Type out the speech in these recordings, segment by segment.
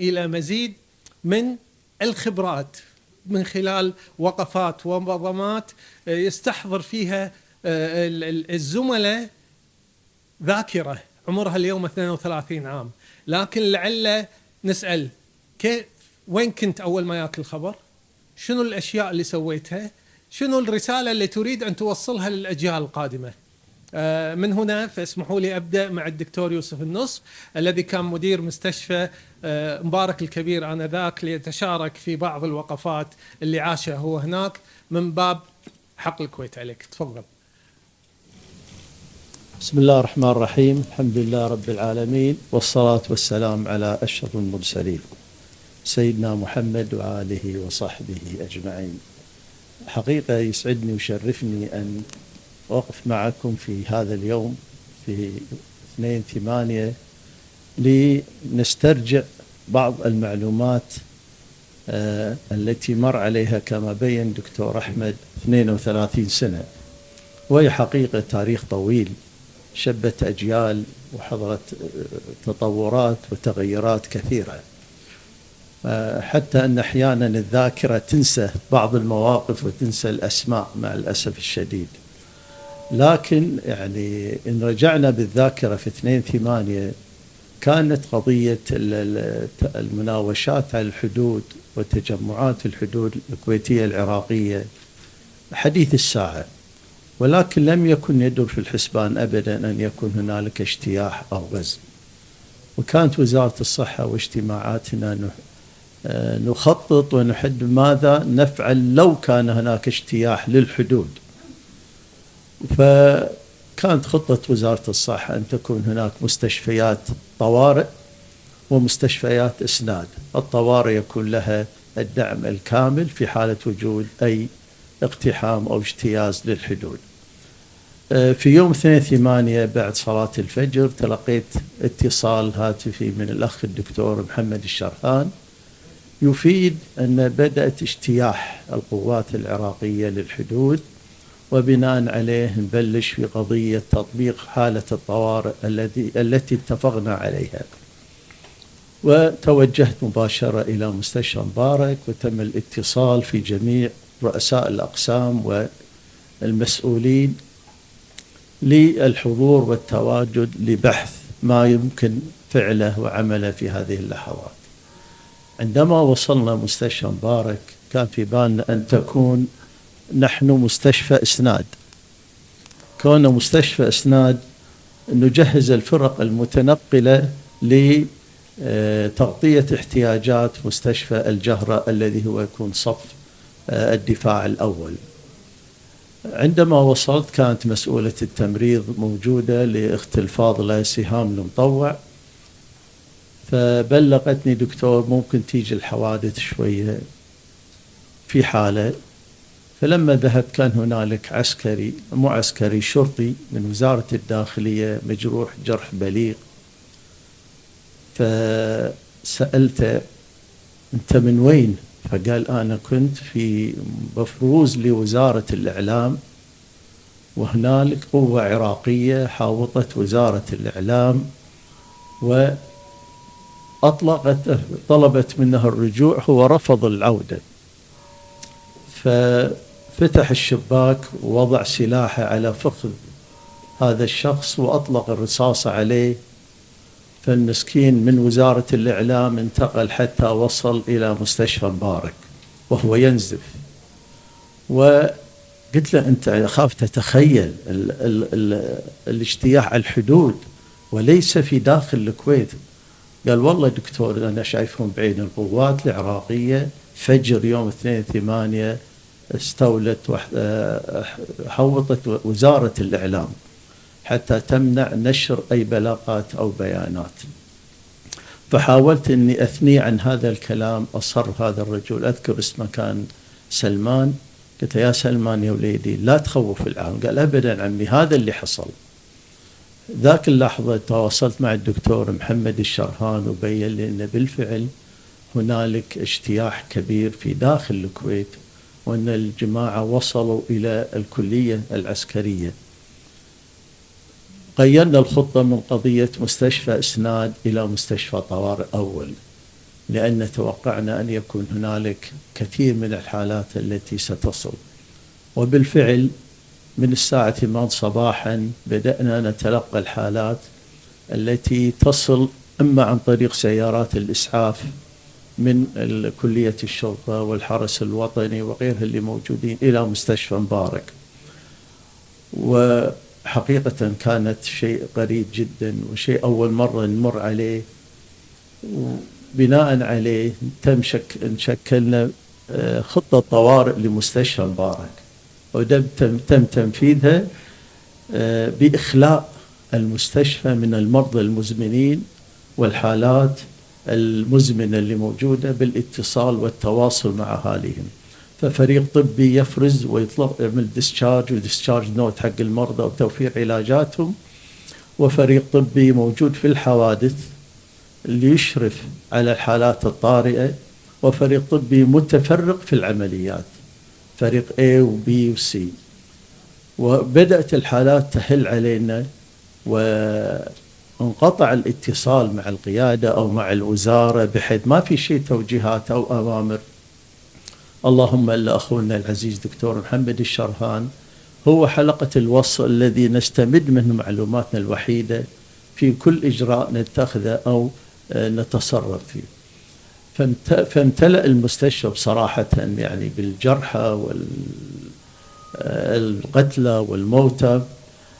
إلى مزيد من الخبرات من خلال وقفات ومنظمات آه، يستحضر فيها آه، الزملاء ذاكرة عمرها اليوم 32 عام لكن لعل نسأل كيف وين كنت أول ما ياك الخبر؟ شنو الأشياء اللي سويتها؟ شنو الرسالة اللي تريد أن توصلها للأجيال القادمة؟ آه، من هنا فاسمحوا لي أبدأ مع الدكتور يوسف النصف الذي كان مدير مستشفى آه، مبارك الكبير آنذاك ليتشارك في بعض الوقفات اللي عاشها هو هناك من باب حق الكويت عليك. تفضل. بسم الله الرحمن الرحيم. الحمد لله رب العالمين والصلاة والسلام على أشرف المرسلين سيدنا محمد وآله وصحبه أجمعين. حقيقة يسعدني ويشرفني أن أقف معكم في هذا اليوم في 2 8 لنسترجع بعض المعلومات آه التي مر عليها كما بين دكتور أحمد 32 سنة. وهي حقيقة تاريخ طويل شبت أجيال وحضرت آه، تطورات وتغيرات كثيرة. آه حتى أن أحيانا الذاكرة تنسى بعض المواقف وتنسى الأسماء مع الأسف الشديد. لكن يعني إن رجعنا بالذاكرة في 2 8 كانت قضية المناوشات على الحدود وتجمعات الحدود الكويتية العراقية حديث الساعة. ولكن لم يكن يدر في الحسبان أبدا أن يكون هنالك اجتياح أو غزو. وكانت وزارة الصحة واجتماعاتنا آه، نخطط ونحد ماذا نفعل لو كان هناك اجتياح للحدود. فكانت خطة وزارة الصحة أن تكون هناك مستشفيات طوارئ ومستشفيات إسناد. الطوارئ يكون لها الدعم الكامل في حالة وجود أي اقتحام أو اجتياز للحدود. آه، في يوم 2 8 بعد صلاة الفجر تلقيت اتصال هاتفي من الأخ الدكتور محمد الشرحان يفيد أن بدأت اجتياح القوات العراقية للحدود وبناء عليه نبلش في قضية تطبيق حالة الطوارئ التي التي اتفقنا عليها. وتوجهت مباشرة إلى مستشفى مبارك وتم الاتصال في جميع رؤساء الأقسام والمسؤولين للحضور والتواجد لبحث ما يمكن فعله وعمله في هذه اللحظات. عندما وصلنا مستشفى مبارك كان في بالنا أن تكون نحن مستشفى إسناد. كون مستشفى إسناد نجهز الفرق المتنقلة لتغطيه احتياجات مستشفى الجهرة الذي هو يكون صف آه، الدفاع الأول. عندما وصلت كانت مسؤولة التمريض موجودة لاخت الفاضله سهام المطوع فبلغتني دكتور ممكن تيجي الحوادث شوية. في حالة فلما ذهبت كان هنالك عسكري مو عسكري شرطي من وزارة الداخلية مجروح جرح بليغ فسألته أنت من وين؟ فقال أنا كنت في مفروز لوزارة الإعلام وهنالك قوة عراقية حاوطت وزارة الإعلام وأطلقت طلبت منه الرجوع هو رفض العودة ف فتح الشباك ووضع سلاحه على فخذ هذا الشخص وأطلق الرصاصة عليه. فالمسكين من وزارة الإعلام انتقل حتى وصل إلى مستشفى مبارك وهو ينزف. وقلت له أنت أخاف تتخيل ال ال ال الاجتياح على الحدود وليس في داخل الكويت. قال والله دكتور أنا شايفهم بعين القوات العراقية فجر يوم 2 8 استولت حوطت وزارة الإعلام حتى تمنع نشر أي بلاغات أو بيانات. فحاولت أني أثني عن هذا الكلام أصر هذا الرجل. أذكر اسمه كان سلمان. قلت يا سلمان يا وليدي لا تخوف العالم قال أبدا عمي هذا اللي حصل. ذاك اللحظة تواصلت مع الدكتور محمد الشرهان وبين لي أن بالفعل هنالك اجتياح كبير في داخل الكويت. وأن الجماعة وصلوا إلى الكلية العسكرية. غيرنا الخطة من قضية مستشفى إسناد إلى مستشفى طوارئ أول لأن توقعنا أن يكون هنالك كثير من الحالات التي ستصل. وبالفعل من الساعة 8 صباحا بدأنا نتلقى الحالات التي تصل إما عن طريق سيارات الإسعاف من كلية الشرطة والحرس الوطني وغيرها اللي موجودين إلى مستشفى مبارك. وحقيقة كانت شيء غريب جدا وشيء أول مرة نمر عليه. وبناء عليه تم شك شكلنا آه، خطة طوارئ لمستشفى مبارك. وتم تم تنفيذها آه، بإخلاء المستشفى من المرضى المزمنين والحالات المزمنة اللي موجودة بالاتصال والتواصل مع أهاليهم. ففريق طبي يفرز ويطلق يعمل discharge و discharge note حق المرضى وتوفير علاجاتهم. وفريق طبي موجود في الحوادث اللي يشرف على الحالات الطارئة. وفريق طبي متفرق في العمليات. فريق A و B و C. وبدأت الحالات تهل علينا وانقطع الاتصال مع القيادة أو مع الوزارة بحيث ما في شيء توجيهات أو أوامر. اللهم إلا أخونا العزيز دكتور محمد الشرهان هو حلقة الوصل الذي نستمد منه معلوماتنا الوحيدة في كل إجراء نتخذه أو آه، نتصرف فيه. فامتلأ المستشفى بصراحة يعني بالجرحى والقتلى آه، والموتى.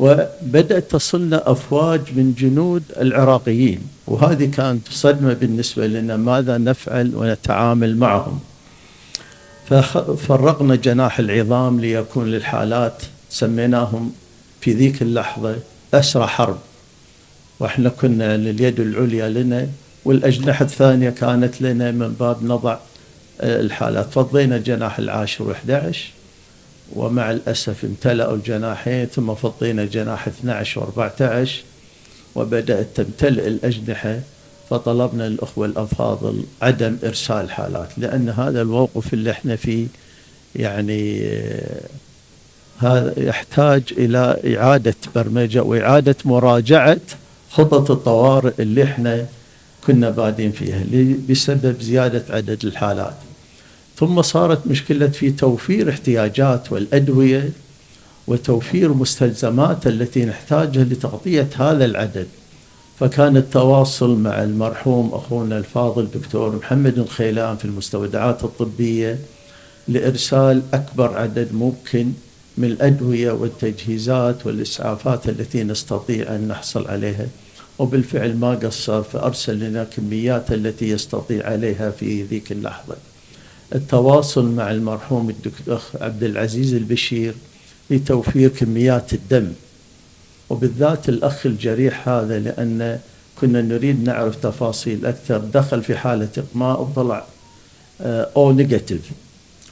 وبدأت تصلنا أفواج من جنود العراقيين وهذه كانت صدمة بالنسبة لنا ماذا نفعل ونتعامل معهم. ففرقنا جناح العظام ليكون للحالات سميناهم في ذيك اللحظة أسرى حرب. وإحنا كنا اليد العليا لنا والأجنحة الثانية كانت لنا من باب نضع آه، الحالات. فضينا جناح العاشر و11 ومع الأسف امتلأوا الجناحين ثم فضينا جناح 12 و14 وبدأت تمتلئ الأجنحة فطلبنا الأخوة الأفاضل عدم إرسال حالات لأن هذا الموقف اللي إحنا فيه يعني آه، هذا يحتاج إلى إعادة برمجة وإعادة مراجعة خطط الطوارئ اللي إحنا كنا بادين فيها بسبب زيادة عدد الحالات. ثم صارت مشكلة في توفير احتياجات والأدوية وتوفير مستلزمات التي نحتاجها لتغطية هذا العدد. فكان التواصل مع المرحوم أخونا الفاضل دكتور محمد الخيلان في المستودعات الطبية لإرسال أكبر عدد ممكن من الأدوية والتجهيزات والإسعافات التي نستطيع أن نحصل عليها. وبالفعل ما قصر فأرسل لنا كميات التي يستطيع عليها في ذيك اللحظة. التواصل مع المرحوم الدكتور عبد العزيز البشير لتوفير كميات الدم. وبالذات الأخ الجريح هذا لأن كنا نريد نعرف تفاصيل أكثر. دخل في حالة إقماء وطلع أو نيجاتيف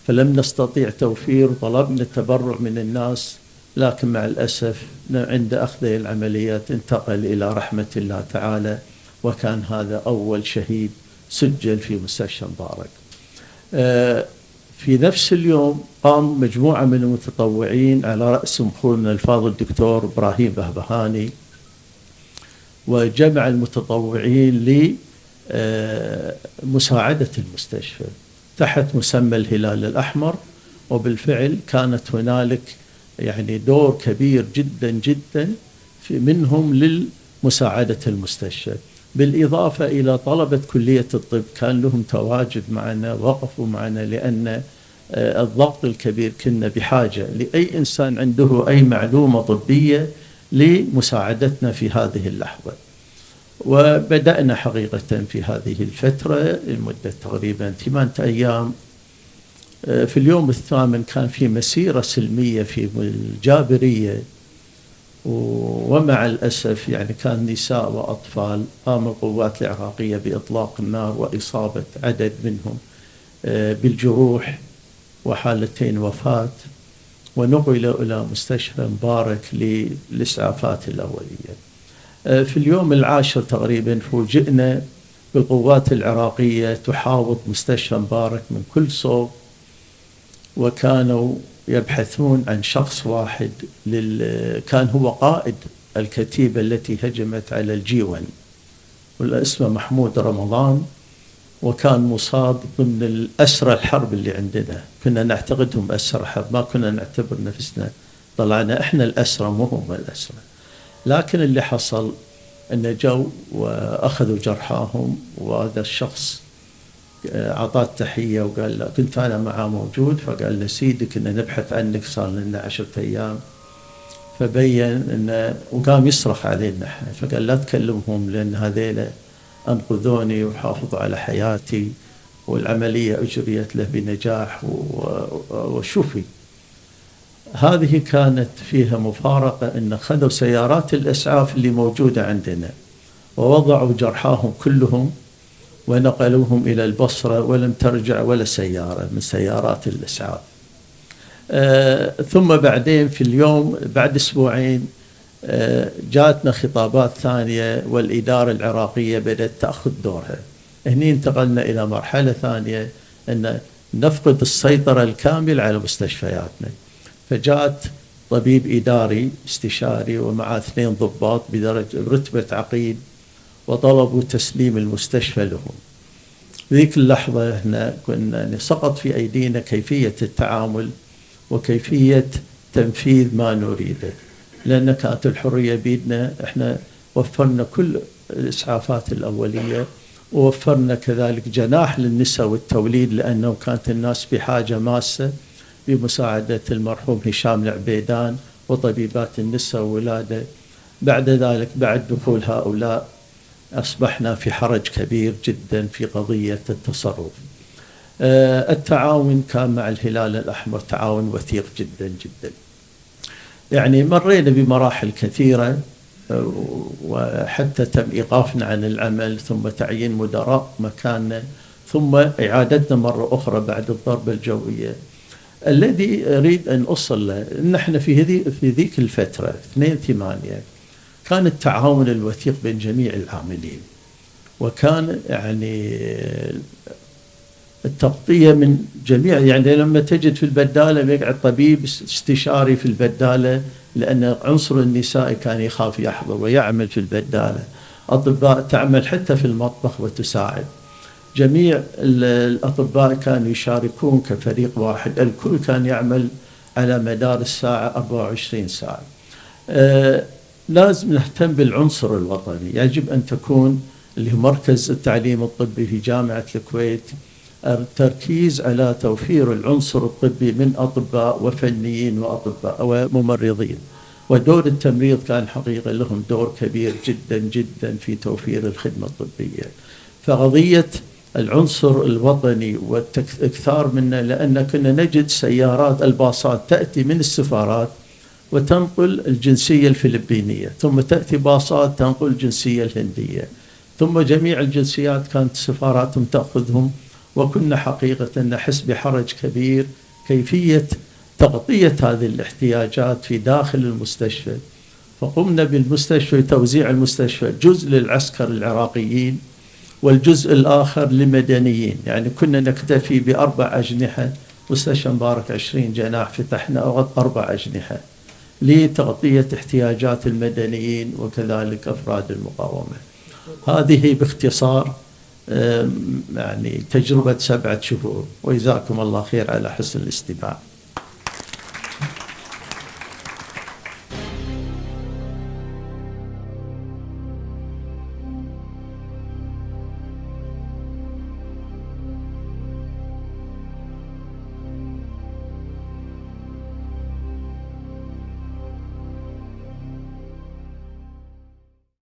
فلم نستطيع توفير طلبنا التبرع من الناس لكن مع الأسف عند أخذ العمليات انتقل إلى رحمة الله تعالى وكان هذا أول شهيد سجل في مستشفى مبارك. آه، في نفس اليوم قام مجموعة من المتطوعين على رأس أخونا الفاضل الدكتور إبراهيم بهبهاني وجمع المتطوعين لمساعدة المستشفى تحت مسمى الهلال الأحمر. وبالفعل كانت هنالك يعني دور كبير جدا جدا منهم للمساعدة المستشفى. بالإضافة إلى طلبة كلية الطب كان لهم تواجد معنا وقفوا معنا لأن آه، الضغط الكبير كنا بحاجة لأي إنسان عنده أي معلومة طبية لمساعدتنا في هذه اللحظة. وبدأنا حقيقة في هذه الفترة لمدة تقريبا ثمانية أيام. آه، في اليوم الثامن كان في مسيرة سلمية في الجابرية ومع الأسف يعني كان نساء وأطفال قام القوات العراقية بإطلاق النار وإصابة عدد منهم آه، بالجروح وحالتين وفاة ونقلوا إلى مستشفى مبارك للإسعافات الأولية. آه، في اليوم العاشر تقريبا فوجئنا بالقوات العراقية تحاوط مستشفى مبارك من كل صوب وكانوا يبحثون عن شخص واحد لل... كان هو قائد الكتيبة التي هجمت على الجيون والاسم محمود رمضان وكان مصاب ضمن الأسرى الحرب اللي عندنا. كنا نعتقدهم أسرى حرب ما كنا نعتبر نفسنا. طلعنا إحنا الأسرى مو هم الأسرى. لكن اللي حصل أنه جو وأخذوا جرحاهم وهذا الشخص أعطاه تحية وقال له كنت أنا معاه موجود. فقال له سيدك إن نبحث عنك صار لنا عشرة أيام. فبين انه وقام يصرخ علينا إحنا. فقال لا تكلمهم لأن هذيلا أنقذوني وحافظوا على حياتي والعملية أجريت له بنجاح وشفي هذه كانت فيها مفارقة إن خذوا سيارات الأسعاف اللي موجودة عندنا ووضعوا جرحاهم كلهم ونقلوهم إلى البصرة ولم ترجع ولا سيارة من سيارات الاسعاف آه، ثم بعدين في اليوم بعد أسبوعين آه، جاتنا خطابات ثانية والإدارة العراقية بدأت تأخذ دورها. هني انتقلنا إلى مرحلة ثانية أن نفقد السيطرة الكاملة على مستشفياتنا. فجاءت طبيب إداري استشاري ومع اثنين ضباط بدرجة رتبة عقيد وطلبوا تسليم المستشفى لهم. ذيك اللحظة إحنا كنا سقط في أيدينا كيفية التعامل وكيفية تنفيذ ما نريده لأن كانت الحرية بيدنا إحنا وفرنا كل الإسعافات الأولية ووفرنا كذلك جناح للنساء والتوليد لأنه كانت الناس بحاجة ماسة بمساعدة المرحوم هشام العبيدان وطبيبات النساء والولادة بعد ذلك بعد دخول هؤلاء أصبحنا في حرج كبير جدا في قضية التصرف. آه، التعاون كان مع الهلال الأحمر تعاون وثيق جدا جدا. يعني مرينا بمراحل كثيرة آه، وحتى تم إيقافنا عن العمل ثم تعيين مدراء مكاننا ثم إعادتنا مرة أخرى بعد الضربة الجوية. الذي أريد أن أصل له أن إحنا في هذه في ذيك الفترة 2 8 كان التعاون الوثيق بين جميع العاملين وكان يعني التغطية من جميع يعني لما تجد في البدالة بيقعد طبيب استشاري في البدالة لأن عنصر النساء كان يخاف يحضر ويعمل في البدالة. أطباء تعمل حتى في المطبخ وتساعد. جميع الأطباء كانوا يشاركون كفريق واحد. الكل كان يعمل على مدار الساعة 24 ساعة. آه لازم نهتم بالعنصر الوطني. يجب أن تكون اللي هو مركز التعليم الطبي في جامعة الكويت التركيز على توفير العنصر الطبي من أطباء وفنيين وأطباء وممرضين. ودور التمريض كان حقيقة لهم دور كبير جدا جدا في توفير الخدمة الطبية. فقضية العنصر الوطني والاكثار منه لأن كنا نجد سيارات الباصات تأتي من السفارات وتنقل الجنسية الفلبينية ثم تأتي باصات تنقل الجنسية الهندية ثم جميع الجنسيات كانت سفاراتهم تأخذهم وكنا حقيقة نحس بحرج كبير كيفية تغطية هذه الاحتياجات في داخل المستشفى. فقمنا بالمستشفى توزيع المستشفى جزء للعسكر العراقيين والجزء الآخر لمدنيين يعني كنا نكتفي بأربع أجنحة مستشفى مبارك 20 جناح فتحنا أربع أجنحة. لتغطية احتياجات المدنيين وكذلك أفراد المقاومة. هذه باختصار يعني تجربة سبعة شهور. وجزاكم الله خير على حسن الاستماع.